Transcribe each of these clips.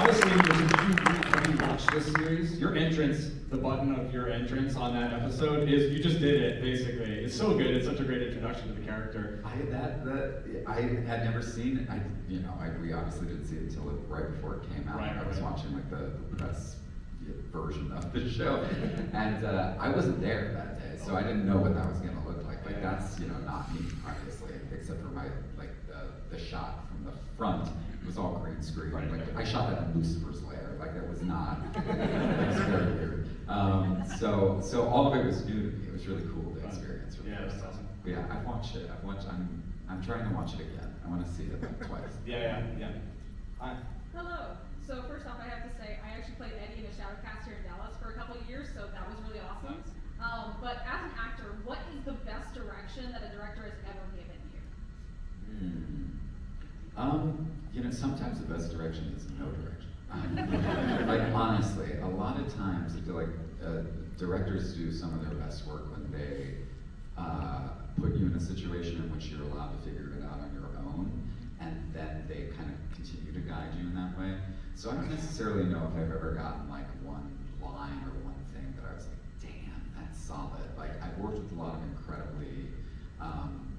I was thinking, did you, watched this series? Your entrance, the button of your entrance on that episode is, you just did it, basically. It's so good, it's such a great introduction to the character. I that that I had never seen it. I you know I, we obviously didn't see it until it, right before it came out. Right, I was right. watching like the, the press version of the show, and uh, I wasn't there that day, so I didn't know what that was going to look like. Like Yeah. that's you know not me obviously, except for my like the, the shot from the front was all green screen. Right, like. I shot that in Lucifer's lair. Like that was not. it was very weird. Um, so so all of it was new to me. It was really cool to experience. for the Yeah, first that's time. awesome. But yeah, I've watched it. I've watched. I'm. I'm trying to watch it again. I want to see it like twice. Yeah, yeah, yeah. Hi. Hello. So first off, I have to say I actually played Eddie in a Shadowcast here in Dallas for a couple of years, so that was really awesome. Um, but as an actor, what is the best direction that a director has ever given you? Hmm. Um, you know, sometimes the best direction is no direction. Like honestly, a lot of times like uh, directors do some of their best work when they uh, put you in a situation in which you're allowed to figure it out on your own, and then they kind of continue to guide you in that way. So I don't necessarily know if I've ever gotten like one line or one thing that I was like, damn, that's solid. Like I've worked with a lot of incredibly um,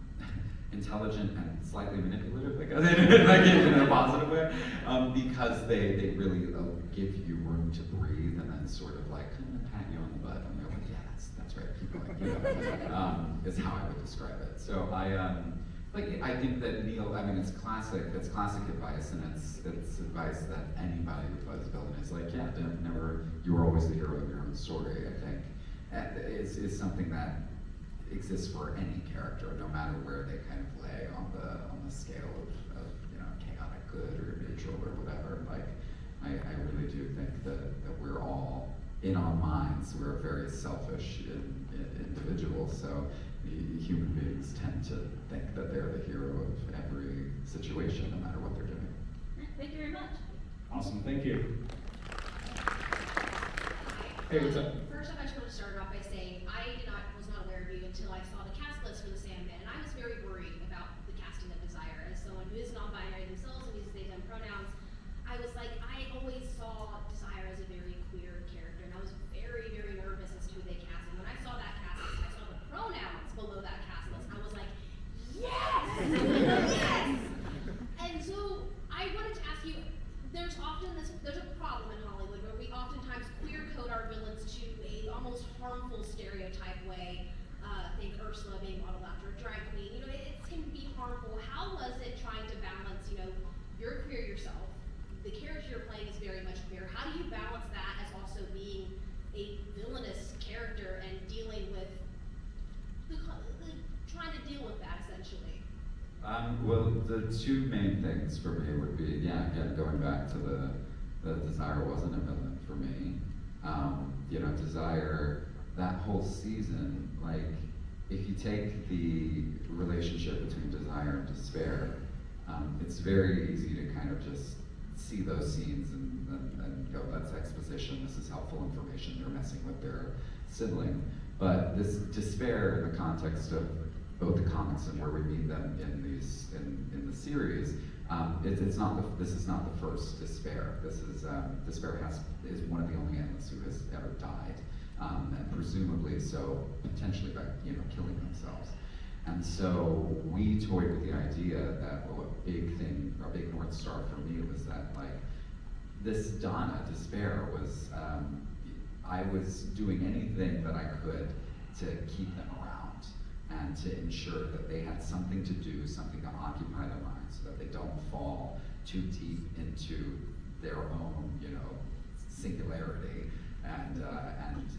intelligent and slightly manipulative, guess, like in a positive way, um, because they, they really uh, give you room to breathe and then sort of like kind of pat you on the butt and they're like, yeah, that's, that's right, keep going, you know, um, is how I would describe it. So I, um, like, I think that Neil, I mean, it's classic, it's classic advice and it's, it's advice that anybody who plays a villain is like, yeah, don't, never, you were always the hero of your own story, I think. It's, it's something that exists for any character, no matter where they kind of lay on the on the scale of, of you know chaotic good or neutral or whatever. Like I, I really do think that, that we're all in our minds we're very selfish in, in individuals. So the human beings tend to think that they're the hero of every situation, no matter what they're doing. Thank you very much. Awesome, thank you. Hey, what's up? First off, I just want to start off by saying I did not was not aware of you until I saw the cast list for the Sandman, and I was very worried about the casting of Desire. As someone who is non-binary themselves and uses they them pronouns, I was like, I always saw Desire as a very queer character, and I was very, very nervous as to who they cast. And when I saw that cast list, I saw the pronouns below that cast list. I was like, yes, yes. And so I wanted to ask you, there's often this, there's a problem in Hollywood where we oftentimes queer code our villains to a almost harmful stereotype way. Uh, think Ursula being modeled after a drag queen. You know, it, it can be harmful. How was it trying to balance, you know, you're queer yourself, the character you're playing is very much queer. How do you balance that as also being a villainous character and dealing with the, the trying to deal with that essentially? Um, well, the two main things for me would be, yeah, again, going back to the, the Desire wasn't a villain for me. Um, you know, Desire, that whole season, like, if you take the relationship between Desire and Despair, um, it's very easy to kind of just see those scenes and, and, and go, that's exposition, this is helpful information, they're messing with their sibling. But this despair in the context of both the comics and where we meet them in these in, in the series, um, it, it's not the, this is not the first despair. This is um, despair has is one of the only Endless who has ever died, um, and presumably so potentially by you know killing themselves. And so we toyed with the idea that well, a big thing, a big north star for me was that like this Donna despair was um, I was doing anything that I could to keep them around and to ensure that they had something to do, something to occupy their minds, so that they don't fall too deep into their own, you know, singularity and uh,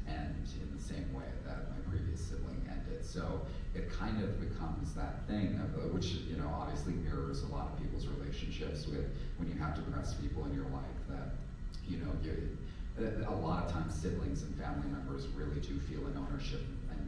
and in the same way that my previous sibling ended. So it kind of becomes that thing of uh, which you know obviously mirrors a lot of people's relationships with when you have depressed people in your life that you know you a lot of times siblings and family members really do feel an ownership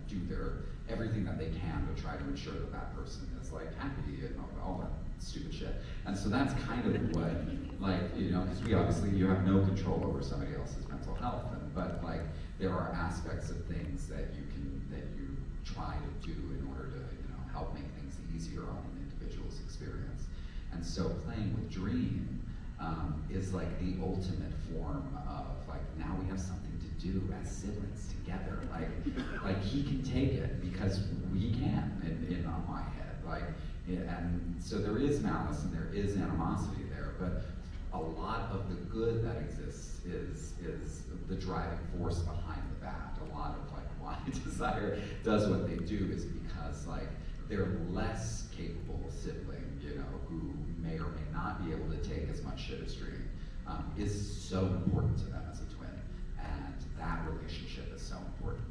do their everything that they can to try to ensure that that person is like happy and all, that stupid shit. And so that's kind of what like you know because we obviously you have no control over somebody else's mental health, and, but like there are aspects of things that you can that you try to do in order to you know help make things easier on an individual's experience. And so playing with Dream um, is like the ultimate form of like now we have something do as siblings together. Like, like he can take it because we can in, in my head. Like, and so there is malice and there is animosity there, but a lot of the good that exists is is the driving force behind the bad. A lot of like why desire does what they do is because like they're less capable sibling, you know, who may or may not be able to take as much shit as Dream, um, is so important to them as a twin, and that relationship is so important.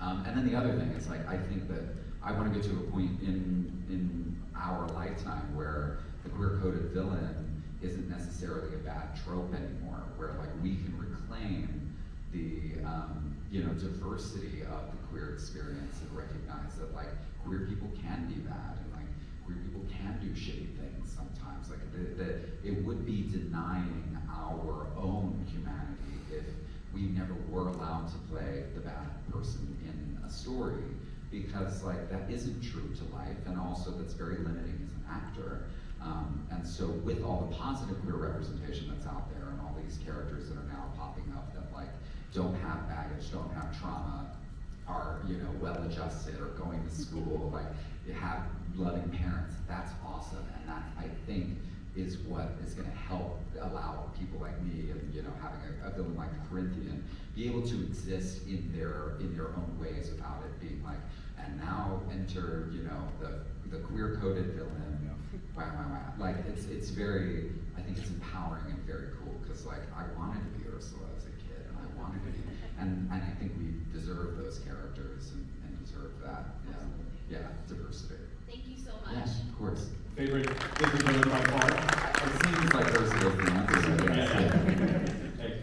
Um, and then the other thing is like I think that I want to get to a point in in our lifetime where the queer coded villain isn't necessarily a bad trope anymore, where like we can reclaim the um, you know diversity of the queer experience and recognize that like queer people can be bad and like queer people can do shitty things sometimes. Like that it would be denying our own humanity if we never were allowed to play the bad person in a story because like that isn't true to life and also that's very limiting as an actor. Um, and so with all the positive queer representation that's out there and all these characters that are now popping up that like don't have baggage, don't have trauma, are you know well adjusted or going to school, like you have loving parents, that's awesome. And that I think is what is going to help allow people like me and you know having a, a villain like Corinthian be able to exist in their in their own ways without it being like and now enter you know the the queer coded villain. Wow wow wow like it's it's very I think it's empowering and very cool because like I wanted to be Ursula as a kid and I wanted to be and and I think we deserve those characters and, and deserve that yeah. Yeah diversity Thank you so much. yeah of course Favorite Disney by far? it seems like Ursula's the answer so Yeah, yes. yeah. Hey.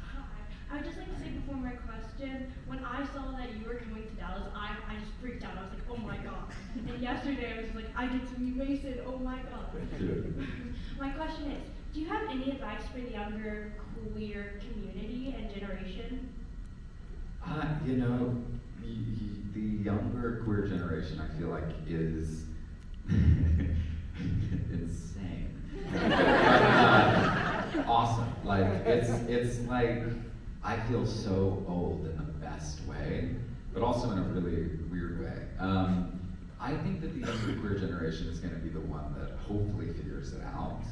Hi. I would just like to say before my question, when I saw that you were coming to Dallas, I, I just freaked out. I was like, oh my god. And yesterday I was like, I get to meet Mason, oh my god. my question is, do you have any advice for the younger queer community and generation? Uh, you know, y- y- the younger queer generation, I feel like, is insane. Uh, awesome. Like it's it's like I feel so old in the best way, but also in a really weird way. Um, I think that the younger queer generation is going to be the one that hopefully figures it out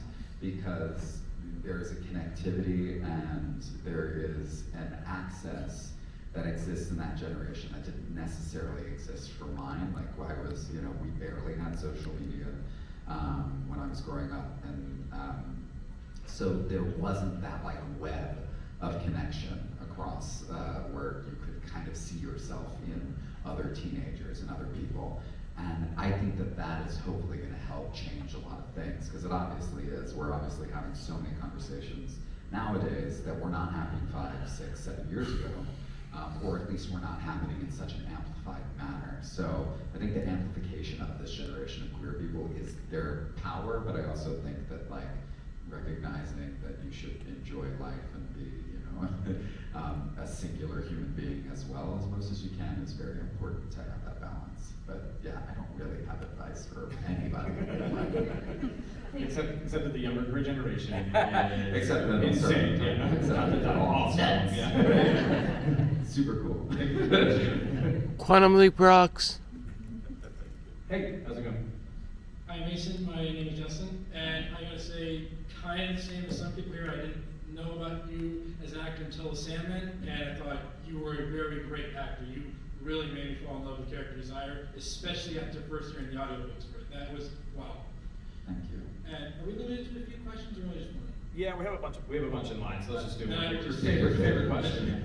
because there is a connectivity and there is an access that exists in that generation that didn't necessarily exist for mine. Like I was, you know, we barely had social media um, when I was growing up, and um, so there wasn't that like web of connection across uh, where you could kind of see yourself in other teenagers and other people. And I think that that is hopefully going to help change a lot of things because it obviously is. We're obviously having so many conversations nowadays that were not happening five, six, seven years ago, um, or at least were not happening in such an amplified manner. So I think the amplification of this generation of queer people is their power, but I also think that like recognizing that you should enjoy life and be, um, a singular human being as well as most as you can is very important to have that balance. But yeah, I don't really have advice for anybody. Except, except that the younger generation is Except that I'm insane. certain- Yeah, except that that they're all awesome. Yeah. Super cool. Quantum Leap rocks. hey, how's it going? Hi Mason, my name is Justin, and I gotta say, kind of the same as some people here. I didn't know about you as an actor until The Sandman, and I thought you were a very great actor. You really made me fall in love with character Desire, especially after first hearing the audiobooks for it. That was wow. Thank you. And are we limited to a few questions or only just one? Yeah, we have a bunch of we have a bunch in line, so let's just do No, one. Favorite favorite question?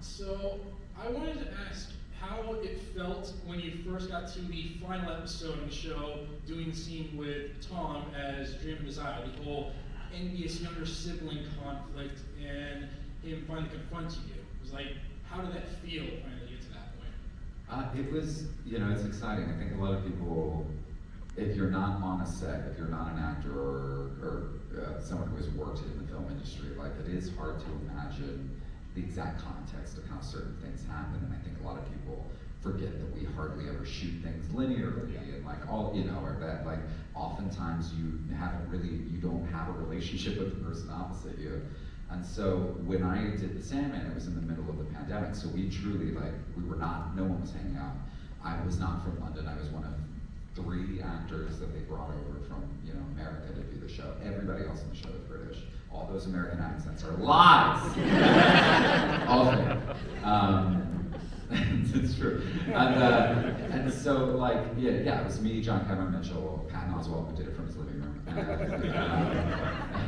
So I wanted to ask how it felt when you first got to the final episode of the show, doing the scene with Tom as Dream and Desire, the whole envious younger sibling conflict, and him finally confronting you. It was like, how did that feel finally get to that point? Uh, it was, you know, it's exciting. I think a lot of people, if you're not on a set, if you're not an actor or, or uh, someone who has worked in the film industry, like it is hard to imagine the exact context of how certain things happen. And I think a lot of people forget that we hardly ever shoot things linearly and like all you know, or that like oftentimes you haven't really you don't have a relationship with the person opposite you. And so when I did the Sandman, it was in the middle of the pandemic, so we truly like we were not no one was hanging out. I was not from London. I was one of three actors that they brought over from you know America to do the show. Everybody else in the show is British. All those American accents are lies. All of them. Um, it's true. And, uh, and so, like, yeah, yeah, it was me, John Cameron Mitchell, Patton Oswalt, who did it from his living room, and,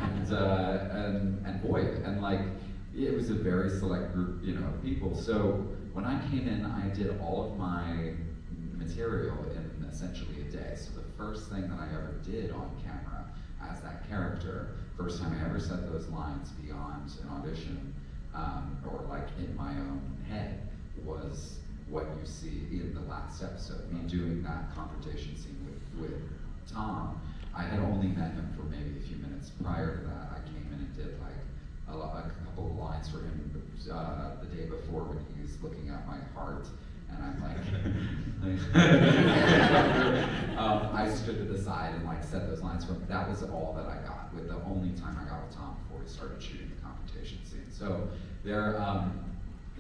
and, uh, and, and Boyd. And, like, it was a very select group, you know, of people. So when I came in, I did all of my material in essentially a day. So the first thing that I ever did on camera as that character, first time I ever said those lines beyond an audition, um, or like in my own head, was what you see in the last episode. Me doing that confrontation scene with, with Tom. I had only met him for maybe a few minutes prior to that. I came in and did like a, a couple of lines for him uh, the day before when he was looking at my heart, and I'm like, um, I stood to the side and like said those lines for him. That was all that I got. With the only time I got with Tom before we started shooting the confrontation scene. So there, um,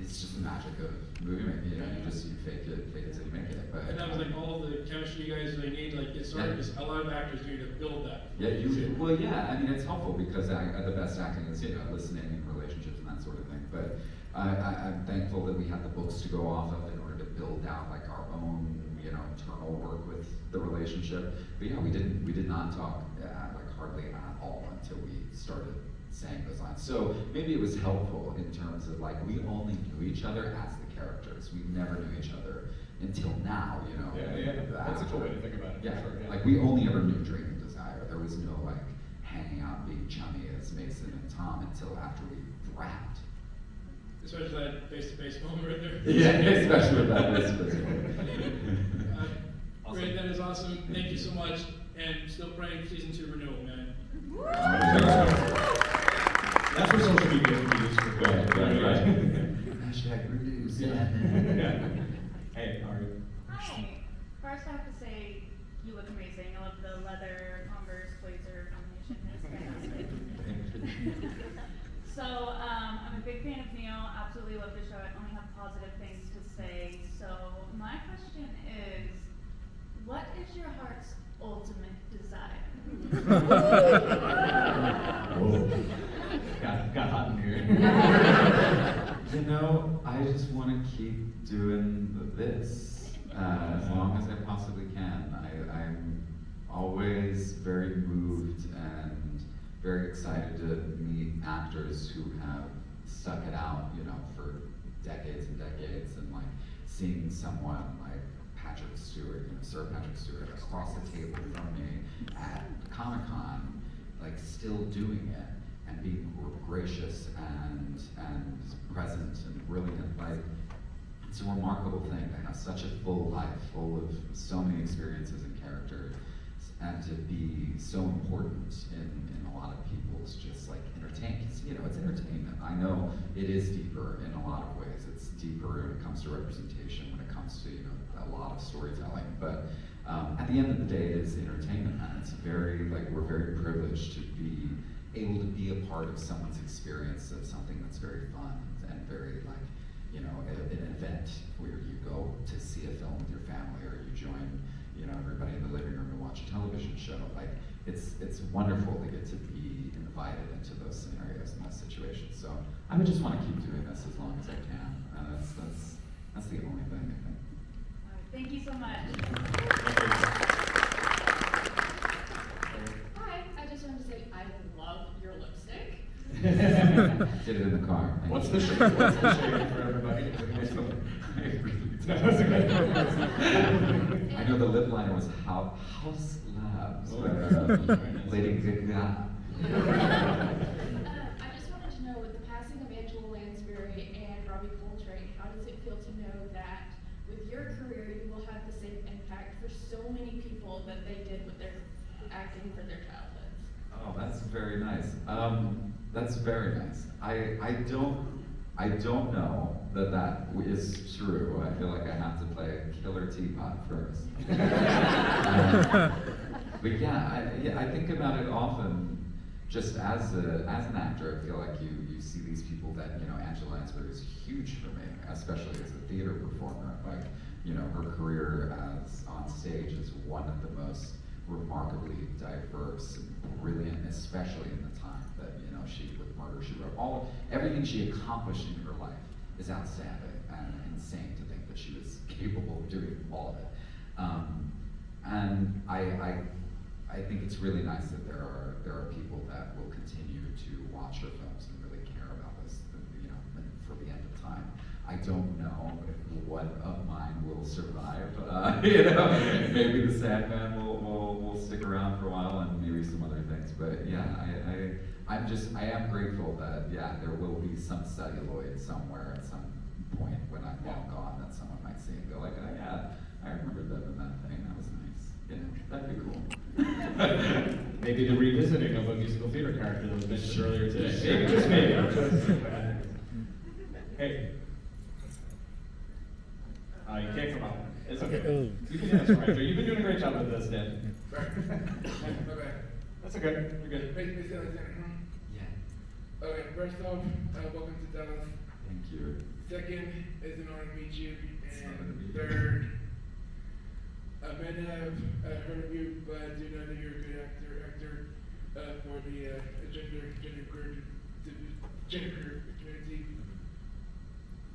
it's just the magic of movie making. You know, you just you fake it, fake it till you make it. But And that was like all the chemistry you guys really need like it's sort Yeah. because a lot of actors do to build that. Yeah, you, well, yeah, I mean, it's helpful because I, uh, the best acting is, you know, listening and relationships and that sort of thing. But I, I, I'm thankful that we had the books to go off of in order to build out like our own, you know, internal work with the relationship. But yeah, we didn't, we did not talk, uh, like hardly at all until we started saying those lines. So maybe it was helpful in terms of like, we only knew each other as the characters. We never knew each other until now, you know. Yeah, yeah, that's a cool way to think about it, Yeah, sure, yeah. like we only ever knew Dream and Desire. There was no like hanging out, being chummy as Mason and Tom until after we wrapped. Especially that face-to-face moment right there. Yeah, especially with that business. Uh, Awesome. Great, that is awesome. Thank you so much, and still praying for season two renewal, man. That's where social media can be used for good. Right, right, right. Hashtag reduce. Yeah. Hey, how are you? Hi. First, I have to say you look amazing. I love the leather Converse blazer combination. It's fantastic. so, um, I'm a big fan of Neil. Absolutely love the show. I only have positive things to say. So, my question is, what is your heart's ultimate desire? Got, got hot in here. You know, I just want to keep doing this uh, as long as I possibly can. I, I'm always very moved and very excited to meet actors who have stuck it out, you know, for decades and decades, and like seeing someone like Patrick Stewart, you know, Sir Patrick Stewart, across the table from me at Comic Con, like still doing it and being gracious and and present and brilliant. Like it's a remarkable thing to have such a full life, full of so many experiences and characters, and to be so important in, in a lot of people's just like entertainment. You know, it's entertainment. I know it is deeper in a lot of ways. It's deeper when it comes to representation, when it comes to you know a lot of storytelling. But um, at the end of the day, it is entertainment, and it's very like we're very privileged to be able to be a part of someone's experience of something that's very fun and very like you know a- an event where you go to see a film with your family or you join you know everybody in the living room to watch a television show like it's it's wonderful to get to be invited into those scenarios and those situations so i would just want to keep doing this as long as i can and that's that's that's the only thing i think Thank you so much. Hi, I just wanted to say I love your lipstick. did it in the car What's the shade? What's the shade for everybody? I know the lip liner was Hou- Haus Labs, Oh. but, um, Lady Gaga. Uh, I just wanted to know, with the passing of Angela Lansbury and Robbie Coltrane, how does it feel to know that with your career, you will have the same impact for so many people that they did with their acting for their childhoods? Oh, that's very nice. Um, that's very nice. I, I don't, I don't know that that is true. I feel like I have to play a killer teapot first. Um, but yeah, I, yeah, I think about it often. Just as a, as an actor, I feel like you you see these people that you know. Angela Lansbury is huge for me, especially as a theater performer. Like you know, her career as on stage is one of the most remarkably diverse and brilliant, especially in the time that you know she with Murder She Wrote. All everything she accomplished in her life is outstanding and insane to think that she was capable of doing all of it. Um, and I, I, I think it's really nice that there are there are people that will continue to watch her films and really care about this, you know, for the end of time. I don't know if what of mine will survive. Uh, you know, maybe the Sandman will, will will stick around for a while, and maybe some other things. But yeah, I, I I'm just I am grateful that yeah there will be some celluloid somewhere at some point when I'm long gone that someone might see and go like, oh yeah, I remember them in that thing. That was nice. Yeah, that'd be cool. Maybe the revisiting of a musical theater character that was mentioned earlier today. Maybe, just maybe. Hey. Uh, you can't come out. It's okay. You can answer, Andrew. You've been doing a great job with this, Dan. Sorry. My. That's okay. You're good. Make me sound like Santa Claus. Yeah. Okay, first off, uh, welcome to Dallas. Thank you. Second, it's an honor to meet you. It's an honor to And third, I may not have uh, heard of you, but I do know that you're a good actor, actor uh, for the uh, gender, gender gender community.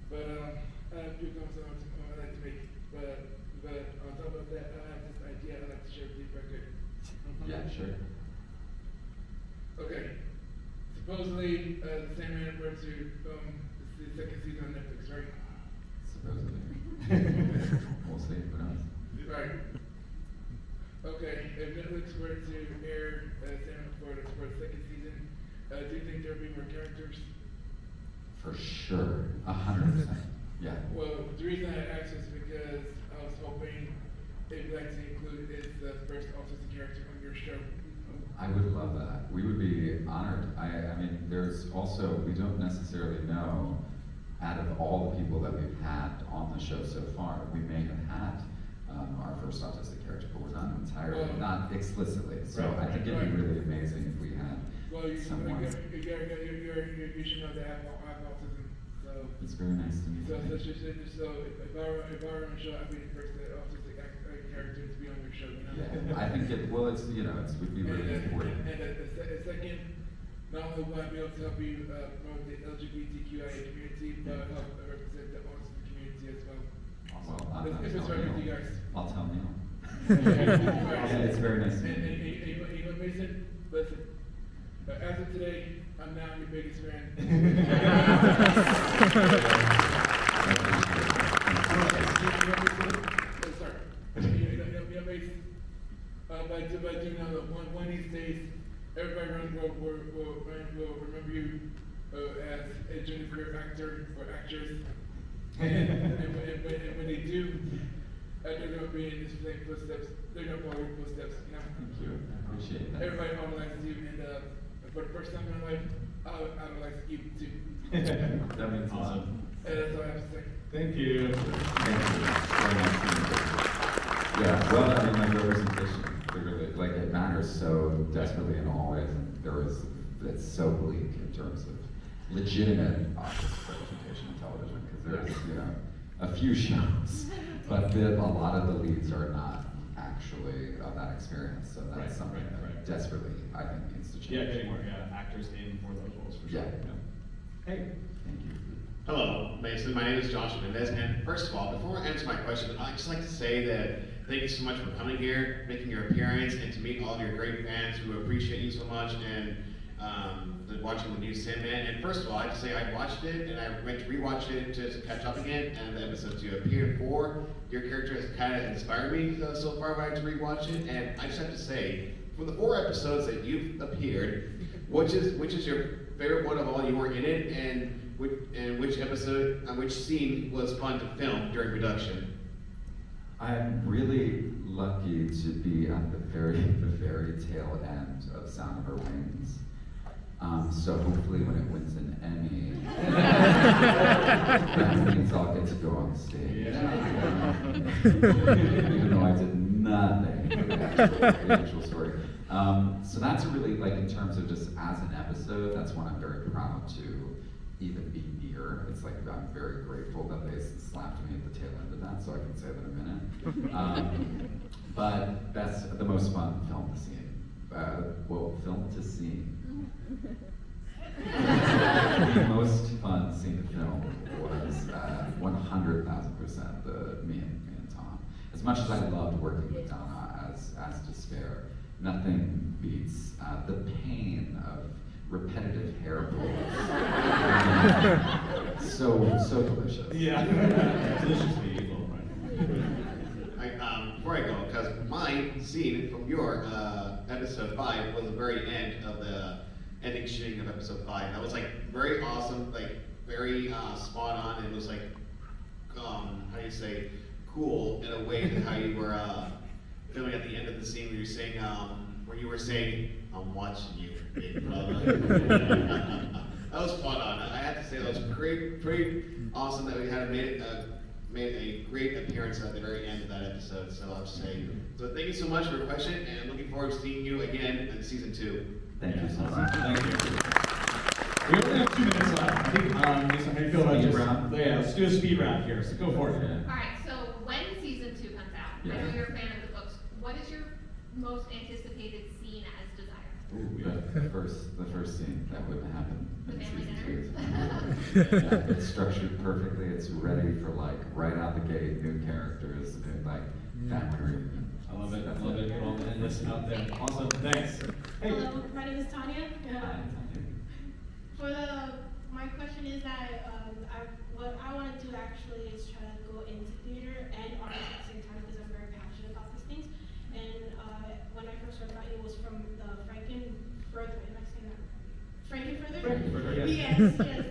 But um, I have a few comments I want to- I'd like to make. But but on top of that, I have this idea I'd like to share with you if I could. Yeah, sure. Okay. Supposedly, uh, the Sandman were to film the second season on Netflix, right? Supposedly. we'll see. Who knows? Right. Okay, if Netflix were to air uh, for the, for the second season, uh, do you think there'll be more characters? For sure. A hundred percent. Yeah. Well, the reason I asked is because I was hoping if you'd like to include is the first autistic character on your show. I would love that. We would be honored. I, I mean, there's also, we don't necessarily know, out of all the people that we've had on the show so far, we may have had um, our first autistic character, but we're not entirely, Well- not explicitly. So Right, I think it'd be really amazing if we had Well, you, someone. you, you, you, you, you, you, should know that I have, autism, so. It's very nice to meet So, so, you. so, so, so if if I were, if I were on a show, I'd be the first autistic uh, character to be on your show, you know? Yeah, I think it, well, it's, you know, it would be really and, important. and, and a, se- a second, not only will I be able to help you, uh, promote the LGBTQIA community, but help represent the autism community as well. Well, I'm If- not if it's telling right with you Neil. guys. I'll tell Neil. Yeah, it's very nice And, and, you. and, and, Mason, listen, uh, as of today, I'm now your biggest fan. You you you uh, but I do, but I do know that one, one of these days, everybody around the world will, will, will remember you, uh, as a gender actor or actress. And, and, when, and, when, and when they do, uh, they're gonna be in the same footsteps, they're gonna follow your footsteps, you know? Thank you. I appreciate that. Everybody idolizes you, and, uh, for the first time in my life, I idolize you too. That means. Awesome. And that's all I have to say. Thank you. Thank you. Very nice to you. Yeah, well, I mean, like representation, clearly, like it matters so desperately in all ways, and there is, it's so bleak in terms of legitimate autistic representation in television, because there's, you know, a few shows, but the, a lot of the leads are not actually of that experience, so Right, that's something right, that right. desperately, I think, needs to change. Yeah, getting more yeah, actors in for those roles for sure. Yeah. Hey. Thank you. Hello, Mason. My name is Josh Mendez, and first of all, before I answer my question, I'd just like to say that thank you so much for coming here, making your appearance, and to meet all of your great fans who appreciate you so much and um, watching the new Sandman. And first of all, I have to say I watched it and I went to rewatch it to, catch up again. And the episodes you appeared for, your character has kind of inspired me uh, so far. But I had to rewatch it, and I just have to say, from the four episodes that you've appeared, which is which is your favorite one of all? You were in it, and which, and which episode, and which scene was fun to film during production? I'm really lucky to be at the very, the very tail end of Sound of Her Wings. Um, so hopefully when it wins an Emmy, That means I'll get to go on stage. Even though I did nothing for the actual, story. Um, so that's really, like, in terms of just as an episode, that's one I'm very proud to even be near. It's like, I'm very grateful that they slapped me at the tail end of that, so I can say that in a minute. Um, but that's the most fun film to see. Uh, well, film to see. The most fun scene of the film was uh, 100,000% the me and, me and Tom. As much as I loved working with Donna as, as Despair, nothing beats uh, the pain of repetitive hair pulls. so, so delicious. Yeah. Delicious to be evil, I, um, before I go, because my scene from your uh, episode five was the very end of the ending shooting of episode five. That was like very awesome, like very uh, spot on. It was like, um, how do you say, cool in a way to how you were uh, filming at the end of the scene where you're saying, um, where you were saying, "I'm watching you, big brother." that was spot on. I have to say that was great, pretty awesome that we had made uh, made a great appearance at the very end of that episode. So I'll just say, so thank you so much for your question, and looking forward to seeing you again in season two. Thank you so much. Thank you. We only have two minutes left. I think, um, Lisa, how do you feel about Speed just, round? yeah, let's do a speed round here, so go for it. Yeah. Alright, so when season two comes out, I know you're a fan of the books, what is your most anticipated scene as Desire? Ooh, the first, the first scene, that wouldn't happen in The family season two. Yeah, It's structured perfectly, it's ready for like, right out the gate, new characters, new like, family reunion. I love it, I love it, we'll end this out there. Awesome, thanks. Hey. Hello, my name is Tanya. Hi, For the, my question is that, um, I, what I wanna do actually is try to go into theater and art at the same time because I'm very passionate about these things. And, uh, when I first heard about it, it was from the Frank-N-Furter, am I saying that? Frank-N-Furter? Frank-N-Furter, yeah. Yes, yes,